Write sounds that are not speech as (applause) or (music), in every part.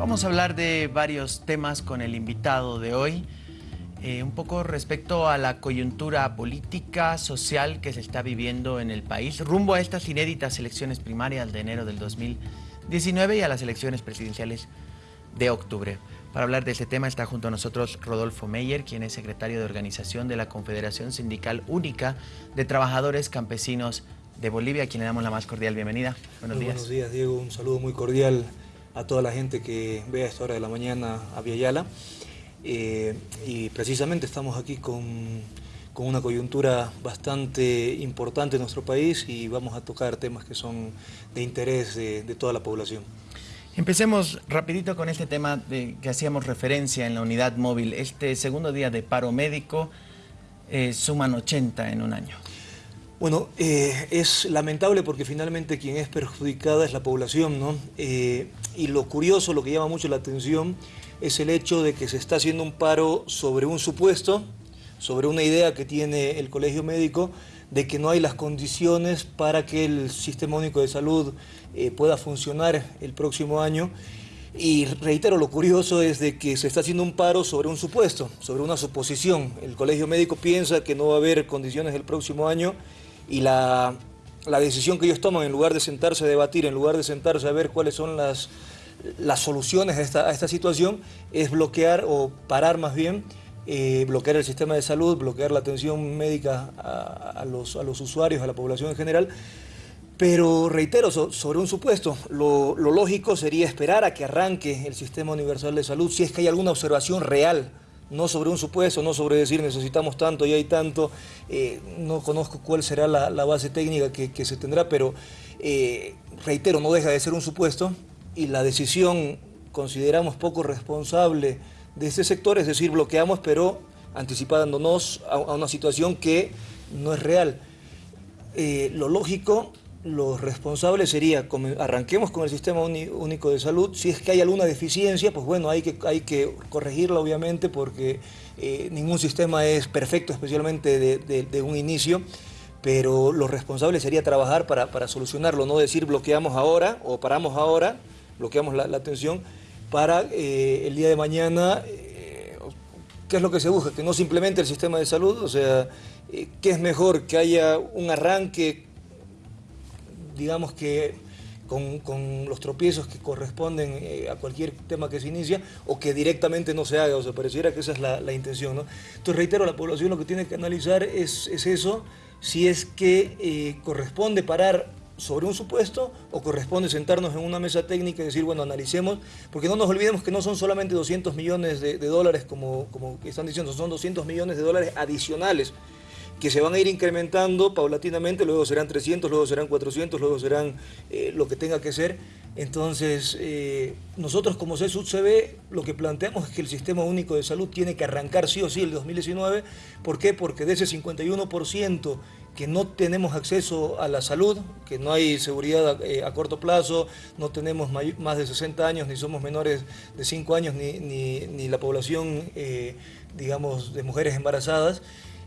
Vamos a hablar de varios temas con el invitado de hoy. Eh, un poco respecto a la coyuntura política, social que se está viviendo en el país, rumbo a estas inéditas elecciones primarias de enero del 2019 y a las elecciones presidenciales de octubre. Para hablar de este tema está junto a nosotros Rodolfo Meyer, quien es secretario de organización de la Confederación Sindical Única de Trabajadores Campesinos de Bolivia, a quien le damos la más cordial bienvenida. Buenos días. Buenos días, Diego. Un saludo muy cordial a toda la gente que ve a esta hora de la mañana a Viayala. Eh, y precisamente estamos aquí con, con, una coyuntura bastante importante en nuestro país y vamos a tocar temas que son de interés de, de toda la población. Empecemos rapidito con este tema de que hacíamos referencia en la unidad móvil. Este segundo día de paro médico eh, suman 80 en un año. Bueno, eh, es lamentable porque finalmente quien es perjudicada es la población, ¿no? Eh, y lo curioso, lo que llama mucho la atención, es el hecho de que se está haciendo un paro sobre un supuesto, sobre una idea que tiene el colegio médico, de que no hay las condiciones para que el Sistema Único de Salud eh, pueda funcionar el próximo año. Y reitero, lo curioso es de que se está haciendo un paro sobre un supuesto, sobre una suposición. El colegio médico piensa que no va a haber condiciones el próximo año y la, decisión que ellos toman, en lugar de sentarse a debatir, en lugar de sentarse a ver cuáles son las, las soluciones a esta, esta situación, es bloquear o parar más bien eh, bloquear el sistema de salud, bloquear la atención médica a, los, a los, usuarios, a la población en general. Pero reitero, sobre un supuesto, lo, lógico sería esperar a que arranque el Sistema Universal de Salud si es que hay alguna observación real, no sobre un supuesto, no sobre decir necesitamos tanto y hay tanto, eh, no conozco cuál será la, base técnica que, se tendrá, pero eh, reitero, no deja de ser un supuesto y la decisión consideramos poco responsable de ese sector, es decir, bloqueamos, pero anticipándonos a, una situación que no es real. Eh, lo lógico, lo responsable sería, arranquemos con el Sistema Único de Salud, si es que hay alguna deficiencia, pues bueno, hay que, hay que corregirla obviamente porque eh, ningún sistema es perfecto, especialmente de, un inicio, pero lo responsable sería trabajar para, solucionarlo, no decir bloqueamos ahora o paramos ahora, bloqueamos la atención, para eh, el día de mañana, eh, ¿qué es lo que se busca? Que no simplemente el sistema de salud, o sea, ¿qué es mejor? Que haya un arranque, digamos que con, los tropiezos que corresponden a cualquier tema que se inicia, o que directamente no se haga, o sea, pareciera que esa es la, intención, ¿no? Entonces, reitero, la población lo que tiene que analizar es, es eso, si es que corresponde parar sobre un supuesto o corresponde sentarnos en una mesa técnica y decir, bueno, analicemos, porque no nos olvidemos que no son solamente 200 millones de, dólares como, como están diciendo, son 200 millones de dólares adicionales que se van a ir incrementando paulatinamente, luego serán 300, luego serán 400, luego serán eh, lo que tenga que ser. Entonces, eh, nosotros como CSUD-CB lo que planteamos es que el Sistema Único de Salud tiene que arrancar sí o sí el 2019. ¿Por qué? Porque de ese 51% que no tenemos acceso a la salud, que no hay seguridad eh, a, corto plazo, no tenemos más de 60 años, ni somos menores de 5 años, ni, ni, la población, eh, digamos, de mujeres embarazadas,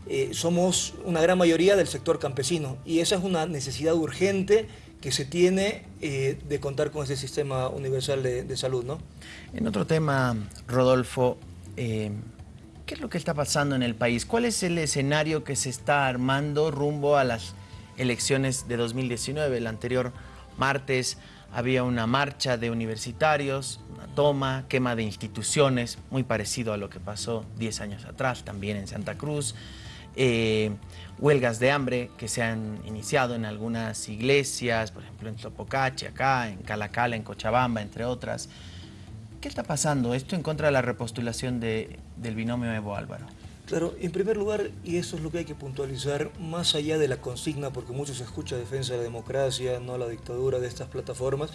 eh, somos una gran mayoría del sector campesino y esa es una necesidad urgente que se tiene de contar con ese sistema universal de, salud. ¿no? En otro tema, Rodolfo, ¿Qué es lo que está pasando en el país? ¿Cuál es el escenario que se está armando rumbo a las elecciones de 2019? El anterior martes había una marcha de universitarios, una toma, quema de instituciones, muy parecido a lo que pasó 10 años atrás también en Santa Cruz. Eh, huelgas de hambre que se han iniciado en algunas iglesias, por ejemplo en Topocache, acá, en Calacala, en Cochabamba, entre otras. ¿Qué está pasando? Esto en contra de la repostulación de, del binomio Evo Álvaro. Claro, en primer lugar, y eso es lo que hay que puntualizar, más allá de la consigna, porque mucho se escucha defensa de la democracia, no la dictadura de estas plataformas,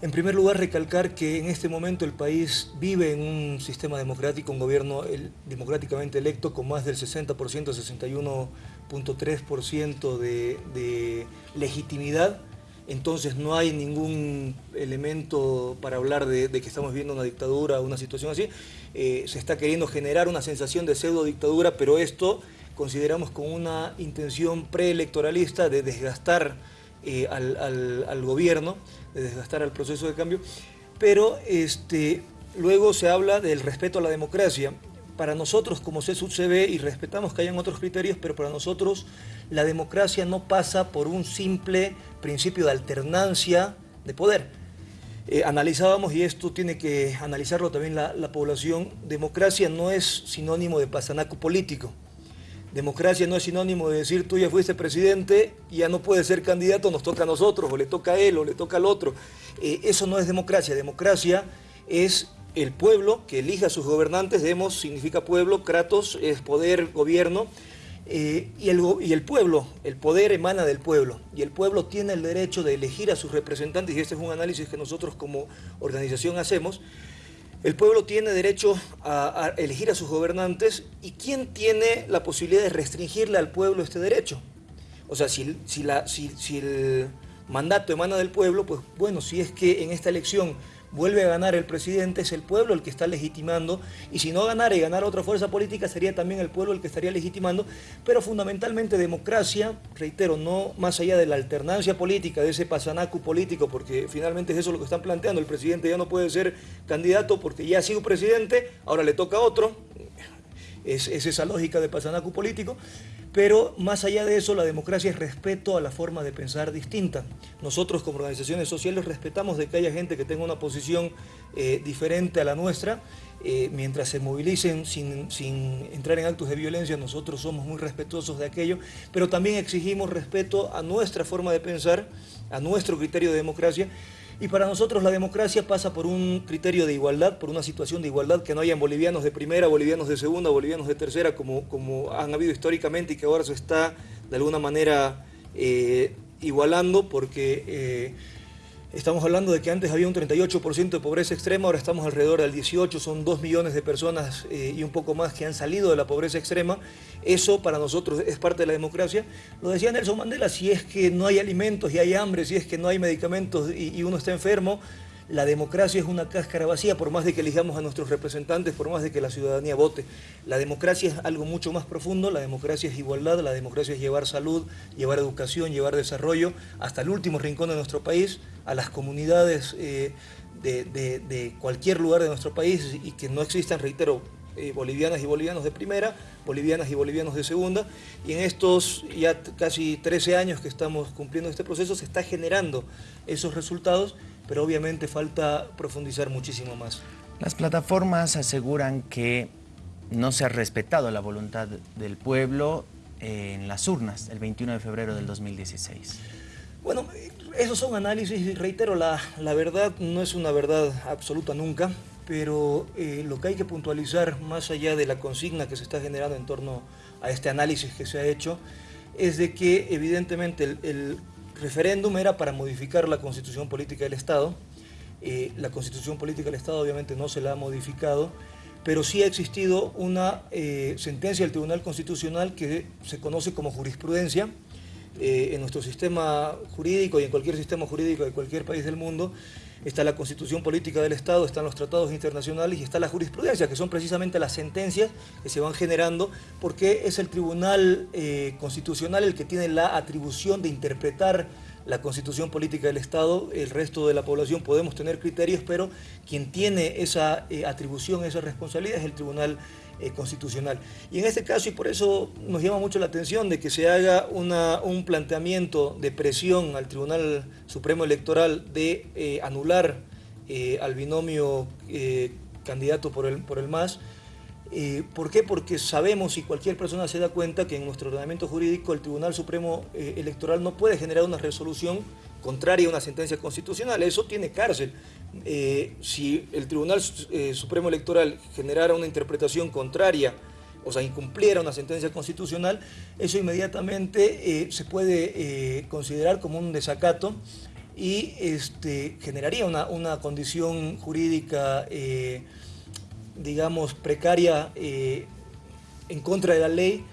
en primer lugar, recalcar que en este momento el país vive en un sistema democrático, un gobierno democráticamente electo con más del 60%, 61.3% de, legitimidad entonces no hay ningún elemento para hablar de, que estamos viendo una dictadura una situación así. Eh, se está queriendo generar una sensación de pseudo dictadura, pero esto consideramos con una intención preelectoralista de desgastar eh, al, gobierno, de desgastar al proceso de cambio. pero este, luego se habla del respeto a la democracia. Para nosotros como CSUCB, y respetamos que hayan otros criterios, pero para nosotros la democracia no pasa por un simple principio de alternancia de poder. Eh, analizábamos, y esto tiene que analizarlo también la, la población, democracia no es sinónimo de pasanaco político. Democracia no es sinónimo de decir tú ya fuiste presidente ya no puedes ser candidato, nos toca a nosotros, o le toca a él, o le toca al otro. Eh, eso no es democracia. Democracia es el pueblo que elija a sus gobernantes, demos significa pueblo, kratos es poder, gobierno, eh, y, el, y el pueblo, el poder emana del pueblo, y el pueblo tiene el derecho de elegir a sus representantes, y este es un análisis que nosotros como organización hacemos, el pueblo tiene derecho a, elegir a sus gobernantes y ¿quién tiene la posibilidad de restringirle al pueblo este derecho? O sea, si, la, si, si el mandato emana del pueblo, pues bueno, si es que en esta elección vuelve a ganar el presidente, es el pueblo el que está legitimando, y si no ganara y ganara otra fuerza política, sería también el pueblo el que estaría legitimando, pero fundamentalmente democracia, reitero, no más allá de la alternancia política, de ese pasanacu político, porque finalmente es eso lo que están planteando, el presidente ya no puede ser candidato porque ya ha sido presidente, ahora le toca a otro, es, es esa lógica de pasanacu político, pero más allá de eso, la democracia es respeto a la forma de pensar distinta. Nosotros como organizaciones sociales respetamos de que haya gente que tenga una posición eh, diferente a la nuestra. Eh, mientras se movilicen sin, sin entrar en actos de violencia, nosotros somos muy respetuosos de aquello, pero también exigimos respeto a nuestra forma de pensar, a nuestro criterio de democracia y para nosotros la democracia pasa por un criterio de igualdad, por una situación de igualdad, que no hayan bolivianos de primera, bolivianos de segunda, bolivianos de tercera, como, como han habido históricamente y que ahora se está de alguna manera eh, igualando, porque eh, Estamos hablando de que antes había un 38% de pobreza extrema, ahora estamos alrededor del 18, son 2 millones de personas eh, y un poco más que han salido de la pobreza extrema. Eso para nosotros es parte de la democracia. Lo decía Nelson Mandela, si es que no hay alimentos y hay hambre, si es que no hay medicamentos y uno está enfermo, la democracia es una cáscara vacía, por más de que elijamos a nuestros representantes, por más de que la ciudadanía vote. La democracia es algo mucho más profundo, la democracia es igualdad, la democracia es llevar salud, llevar educación, llevar desarrollo hasta el último rincón de nuestro país, a las comunidades eh, de, cualquier lugar de nuestro país y que no existan, reitero, eh, bolivianas y bolivianos de primera, bolivianas y bolivianos de segunda, y en estos ya casi 13 años que estamos cumpliendo este proceso se está generando esos resultados pero obviamente falta profundizar muchísimo más. Las plataformas aseguran que no se ha respetado la voluntad del pueblo en las urnas el 21 de febrero del 2016. Bueno, esos son análisis y reitero, la, la verdad no es una verdad absoluta nunca, pero eh, lo que hay que puntualizar más allá de la consigna que se está generando en torno a este análisis que se ha hecho, es de que evidentemente el referéndum era para modificar la constitución política del Estado. Eh, la constitución política del Estado obviamente no se la ha modificado, pero sí ha existido una eh, sentencia del Tribunal Constitucional que se conoce como jurisprudencia. Eh, en nuestro sistema jurídico y en cualquier sistema jurídico de cualquier país del mundo, está la constitución política del Estado, están los tratados internacionales y está la jurisprudencia, que son precisamente las sentencias que se van generando, porque es el Tribunal eh, Constitucional el que tiene la atribución de interpretar la constitución política del Estado, el resto de la población podemos tener criterios, pero quien tiene esa eh, atribución, esa responsabilidad es el Tribunal eh, Constitucional. Y en este caso, y por eso nos llama mucho la atención de que se haga una, un planteamiento de presión al Tribunal Supremo Electoral de eh, anular al binomio candidato por el, por el MAS, eh, ¿Por qué? Porque sabemos y cualquier persona se da cuenta que en nuestro ordenamiento jurídico el Tribunal Supremo eh, Electoral no puede generar una resolución contraria a una sentencia constitucional. Eso tiene cárcel. Eh, si el Tribunal Supremo Electoral generara una interpretación contraria, o sea, incumpliera una sentencia constitucional, eso inmediatamente se puede considerar como un desacato y este, generaría una, una condición jurídica digamos, precaria eh, en contra de la ley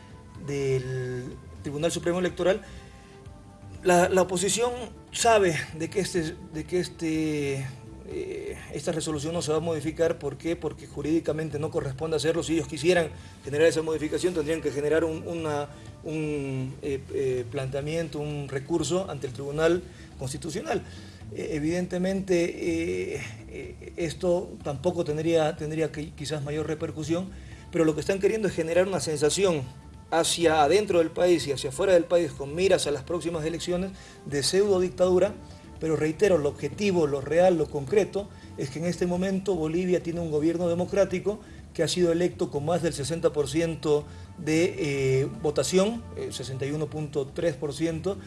del Tribunal Supremo Electoral, la, oposición sabe de que, este, de que este, eh, esta resolución no se va a modificar. ¿Por qué? Porque jurídicamente no corresponde hacerlo. Si ellos quisieran generar esa modificación, tendrían que generar un, un eh, planteamiento, un recurso ante el Tribunal Constitucional. eh, evidentemente eh, esto tampoco tendría, tendría quizás mayor repercusión, pero lo que están queriendo es generar una sensación hacia adentro del país y hacia afuera del país con miras a las próximas elecciones de pseudo dictadura, pero reitero, el objetivo, lo real, lo concreto, es que en este momento Bolivia tiene un gobierno democrático que ha sido electo con más del 60% de eh, votación, 61.3%,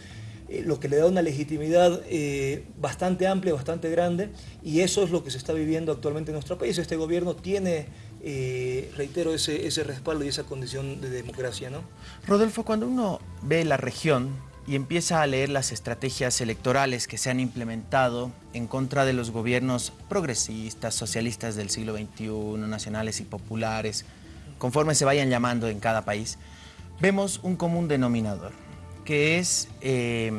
eh, lo que le da una legitimidad eh, bastante amplia, bastante grande, y eso es lo que se está viviendo actualmente en nuestro país. Este gobierno tiene, reitero, ese, ese respaldo y esa condición de democracia. ¿no? Rodolfo, cuando uno ve la región, y empieza a leer las estrategias electorales que se han implementado en contra de los gobiernos progresistas, socialistas del siglo XXI, nacionales y populares, conforme se vayan llamando en cada país, vemos un común denominador, que es eh,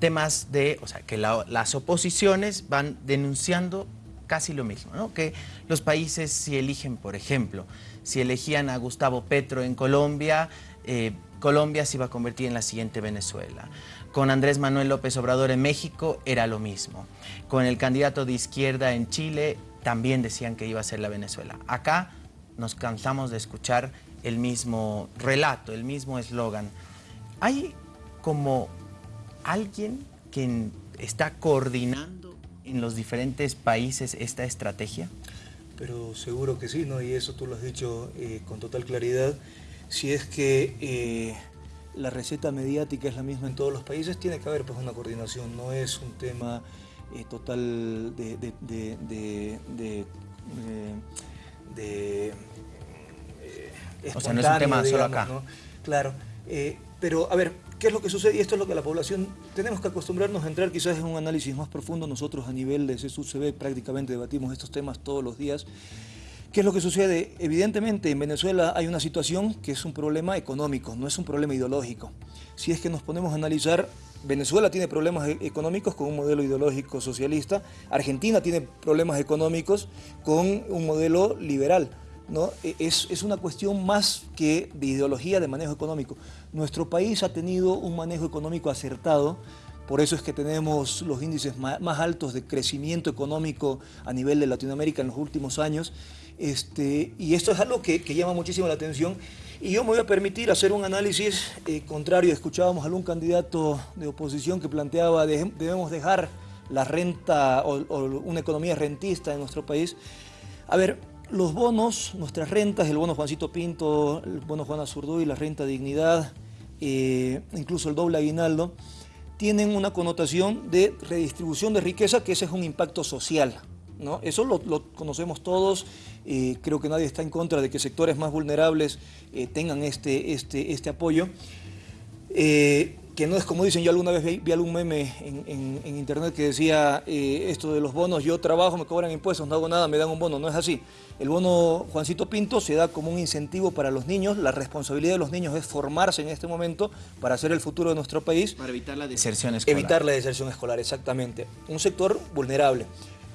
temas de, o sea, que las oposiciones van denunciando casi lo mismo, ¿no? Que los países si eligen, por ejemplo, si elegían a Gustavo Petro en Colombia, eh, Colombia se iba a convertir en la siguiente Venezuela. Con Andrés Manuel López Obrador en México era lo mismo. Con el candidato de izquierda en Chile también decían que iba a ser la Venezuela. Acá nos cansamos de escuchar el mismo relato, el mismo eslogan. ¿Hay como alguien que está coordinando en los diferentes países esta estrategia? Pero seguro que sí, ¿no? Y eso tú lo has dicho eh, con total claridad si es que eh, la receta mediática es la misma en todos los países, tiene que haber pues, una coordinación, no es un tema eh, total de, de, de, de o sea, no es un tema solo acá. Claro, pero a ver, ¿qué es lo que sucede? Y esto es lo que la población, tenemos que acostumbrarnos a entrar quizás en un análisis más profundo, nosotros a nivel de CSUCB prácticamente debatimos estos temas todos los días, ¿Qué es lo que sucede? Evidentemente en Venezuela hay una situación que es un problema económico, no es un problema ideológico. Si es que nos ponemos a analizar, Venezuela tiene problemas e-, económicos con un modelo ideológico socialista, Argentina tiene problemas económicos con un modelo liberal. ¿No? E-, es, es una cuestión más que de ideología de manejo económico. Nuestro país ha tenido un manejo económico acertado, por eso es que tenemos los índices más altos de crecimiento económico a nivel de Latinoamérica en los últimos años. Este, y esto es algo que, llama muchísimo la atención. Y yo me voy a permitir hacer un análisis eh, contrario. Escuchábamos a algún candidato de oposición que planteaba debemos dejar la renta o, una economía rentista en nuestro país. A ver, los bonos, nuestras rentas, el bono Juancito Pinto, el bono Juana Zurduy, la renta dignidad, eh, incluso el doble aguinaldo, tienen una connotación de redistribución de riqueza, que ese es un impacto social. ¿no? Eso lo, conocemos todos, eh, creo que nadie está en contra de que sectores más vulnerables eh, tengan este, este, este apoyo. Que no es como dicen, yo alguna vez vi, algún meme en, internet que decía esto de los bonos, yo trabajo, me cobran impuestos, no hago nada, me dan un bono, no es así. El bono Juancito Pinto se da como un incentivo para los niños, la responsabilidad de los niños es formarse en este momento para hacer el futuro de nuestro país. Para evitar la deserción escolar. Evitar la deserción escolar, exactamente. Un sector vulnerable.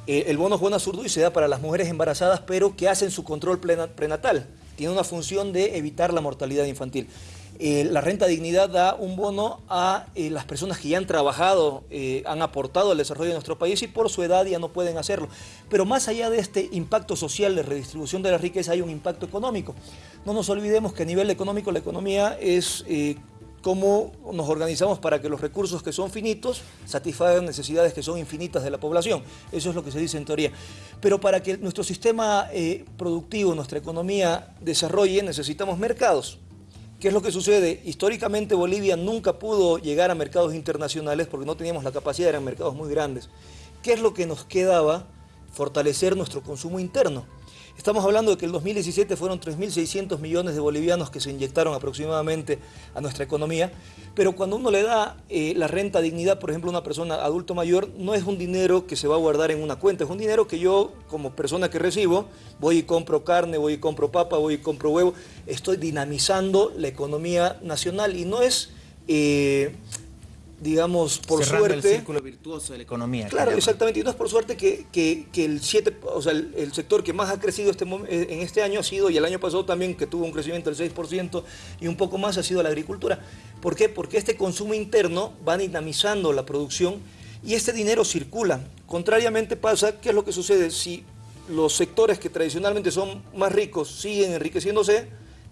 Eh, el bono Juana Zurduy se da para las mujeres embarazadas, pero que hacen su control prenatal. Tiene una función de evitar la mortalidad infantil. Eh, la renta dignidad da un bono a eh, las personas que ya han trabajado, han aportado al desarrollo de nuestro país y por su edad ya no pueden hacerlo. Pero más allá de este impacto social de redistribución de la riqueza hay un impacto económico. No nos olvidemos que a nivel económico la economía es cómo nos organizamos para que los recursos que son finitos satisfagan necesidades que son infinitas de la población. Eso es lo que se dice en teoría. Pero para que nuestro sistema eh, productivo, nuestra economía desarrolle, necesitamos mercados. ¿Qué es lo que sucede? Históricamente Bolivia nunca pudo llegar a mercados internacionales porque no teníamos la capacidad, eran mercados muy grandes. ¿Qué es lo que nos quedaba? Fortalecer nuestro consumo interno. Estamos hablando de que el 2017 fueron 3.600 millones de bolivianos que se inyectaron aproximadamente a nuestra economía, pero cuando uno le da eh, la renta dignidad, por ejemplo, a una persona adulto mayor, no es un dinero que se va a guardar en una cuenta, es un dinero que yo, como persona que recibo, voy y compro carne, voy y compro papa, voy y compro huevo, estoy dinamizando la economía nacional y no es... Eh, digamos, por suerte... el círculo virtuoso de la economía. Claro, exactamente. Y no es por suerte que, el, siete, o sea, el, sector que más ha crecido este, eh, en este año ha sido, y el año pasado también, que tuvo un crecimiento del 6% y un poco más, ha sido la agricultura. ¿Por qué? Porque este consumo interno va dinamizando la producción y este dinero circula. Contrariamente pasa, ¿qué es lo que sucede? Si los sectores que tradicionalmente son más ricos siguen enriqueciéndose,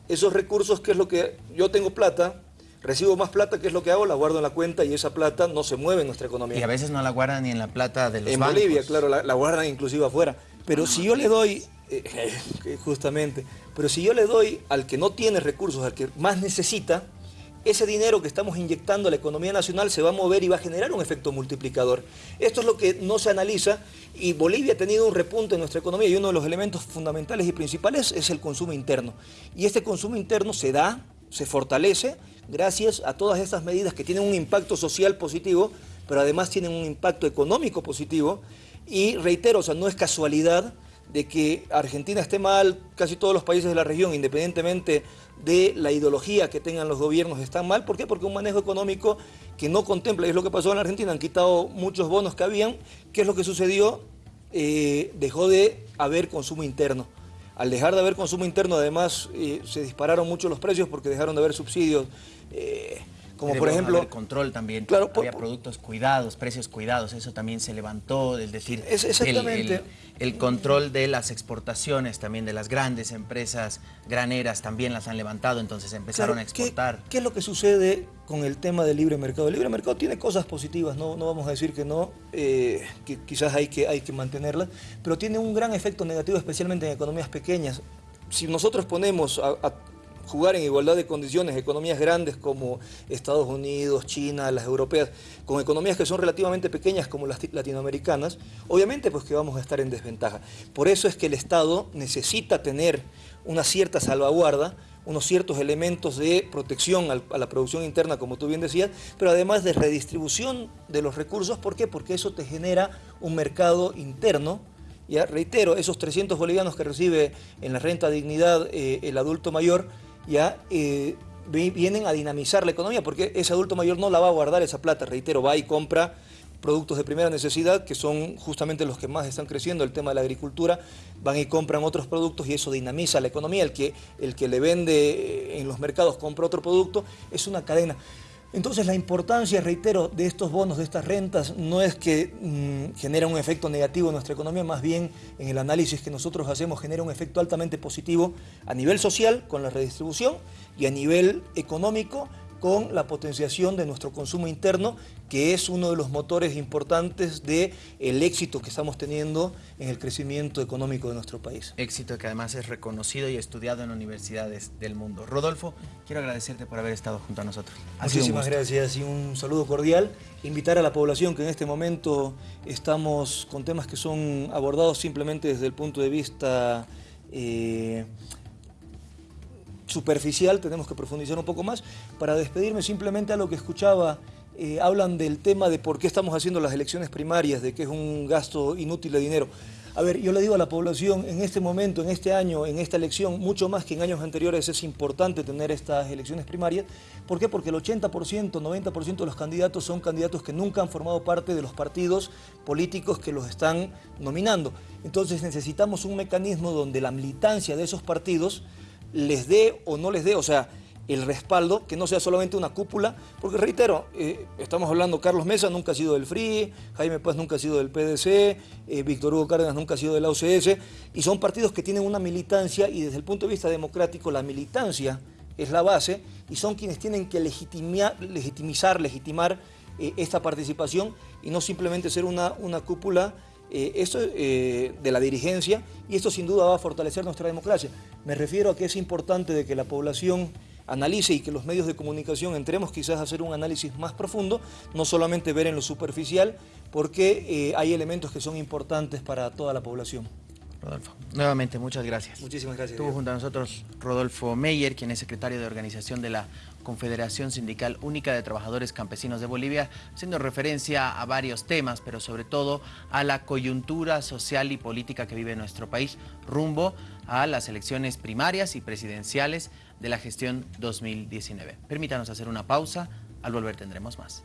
esos recursos, ¿qué es lo que yo tengo plata? Recibo más plata, ¿qué es lo que hago? La guardo en la cuenta y esa plata no se mueve en nuestra economía. Y a veces no la guardan ni en la plata de los En Bolivia, claro, la, guardan inclusive afuera. Pero si yo le doy, (laughs) eh, justamente, pero si yo le doy al que no tiene recursos, al que más necesita, ese dinero que estamos inyectando a la economía nacional se va a mover y va a generar un efecto multiplicador. Esto es lo que no se analiza y Bolivia ha tenido un repunte en nuestra economía y uno de los elementos fundamentales y principales es el consumo interno. Y este consumo interno se da, se fortalece gracias a todas estas medidas que tienen un impacto social positivo, pero además tienen un impacto económico positivo. Y reitero, o sea, no es casualidad de que Argentina esté mal, casi todos los países de la región, independientemente de la ideología que tengan los gobiernos, están mal. ¿Por qué? Porque un manejo económico que no contempla, y es lo que pasó en Argentina, han quitado muchos bonos que habían. ¿Qué es lo que sucedió? Eh, dejó de haber consumo interno. Al dejar de haber consumo interno, además, eh, se dispararon mucho los precios porque dejaron de haber subsidios. Eh, como por ejemplo... El control también. Claro, había productos cuidados, precios cuidados, eso también se levantó, es decir, es exactamente. El, control de las exportaciones también de las grandes empresas graneras también las han levantado, entonces empezaron a exportar. ¿qué, es lo que sucede con el tema del libre mercado? El libre mercado tiene cosas positivas, no, no vamos a decir que no, eh, que quizás hay que, hay que mantenerlas, pero tiene un gran efecto negativo, especialmente en economías pequeñas. Si nosotros ponemos a jugar en igualdad de condiciones economías grandes como Estados Unidos, China, las europeas, con economías que son relativamente pequeñas como las latinoamericanas, obviamente pues que vamos a estar en desventaja. Por eso es que el Estado necesita tener una cierta salvaguarda, unos ciertos elementos de protección a la producción interna, como tú bien decías, pero además de redistribución de los recursos. ¿Por qué? Porque eso te genera un mercado interno ya reitero, esos 300 bolivianos que recibe en la renta dignidad eh, el adulto mayor, ya eh, vienen a dinamizar la economía, porque ese adulto mayor no la va a guardar esa plata, reitero, va y compra productos de primera necesidad, que son justamente los que más están creciendo, el tema de la agricultura, van y compran otros productos y eso dinamiza la economía. El que, el que le vende en los mercados compra otro producto, es una cadena. Entonces la importancia, reitero, de estos bonos, de estas rentas, no es que mm, genera un efecto negativo en nuestra economía, más bien en el análisis que nosotros hacemos genera un efecto altamente positivo a nivel social con la redistribución y a nivel económico con la potenciación de nuestro consumo interno, que es uno de los motores importantes del el éxito que estamos teniendo en el crecimiento económico de nuestro país. Éxito que además es reconocido y estudiado en universidades del mundo. Rodolfo, quiero agradecerte por haber estado junto a nosotros. Muchísimas gracias y un saludo cordial. Invitar a la población que en este momento estamos con temas que son abordados simplemente desde el punto de vista... Eh, superficial, tenemos que profundizar un poco más. Para despedirme simplemente a lo que escuchaba, eh, hablan del tema de por qué estamos haciendo las elecciones primarias, de que es un gasto inútil de dinero. A ver, yo le digo a la población, en este momento, en este año, en esta elección, mucho más que en años anteriores es importante tener estas elecciones primarias. ¿Por qué? Porque el 80%, 90% de los candidatos son candidatos que nunca han formado parte de los partidos políticos que los están nominando. Entonces necesitamos un mecanismo donde la militancia de esos partidos les dé o no les dé, o sea, el respaldo, que no sea solamente una cúpula, porque reitero, eh, estamos hablando, Carlos Mesa nunca ha sido del FRI, Jaime Paz nunca ha sido del PDC, eh, Víctor Hugo Cárdenas nunca ha sido de la OCS, y son partidos que tienen una militancia y desde el punto de vista democrático la militancia es la base y son quienes tienen que legitimizar, legitimar eh, esta participación y no simplemente ser una, una cúpula eh, esto eh, de la dirigencia y esto sin duda va a fortalecer nuestra democracia. Me refiero a que es importante de que la población analice y que los medios de comunicación entremos quizás a hacer un análisis más profundo, no solamente ver en lo superficial, porque eh, hay elementos que son importantes para toda la población. Rodolfo. Nuevamente, muchas gracias. Muchísimas gracias. Estuvo junto a nosotros Rodolfo Meyer, quien es secretario de organización de la Confederación Sindical Única de Trabajadores Campesinos de Bolivia, haciendo referencia a varios temas, pero sobre todo a la coyuntura social y política que vive nuestro país rumbo a las elecciones primarias y presidenciales de la gestión 2019. Permítanos hacer una pausa, al volver tendremos más.